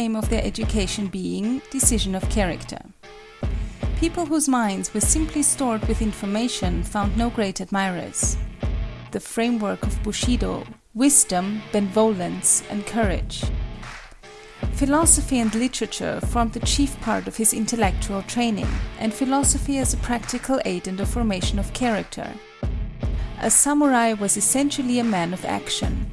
aim of their education being decision of character. People whose minds were simply stored with information found no great admirers. The framework of Bushido wisdom, benevolence, and courage. Philosophy and literature formed the chief part of his intellectual training, and philosophy as a practical aid in the formation of character. A samurai was essentially a man of action.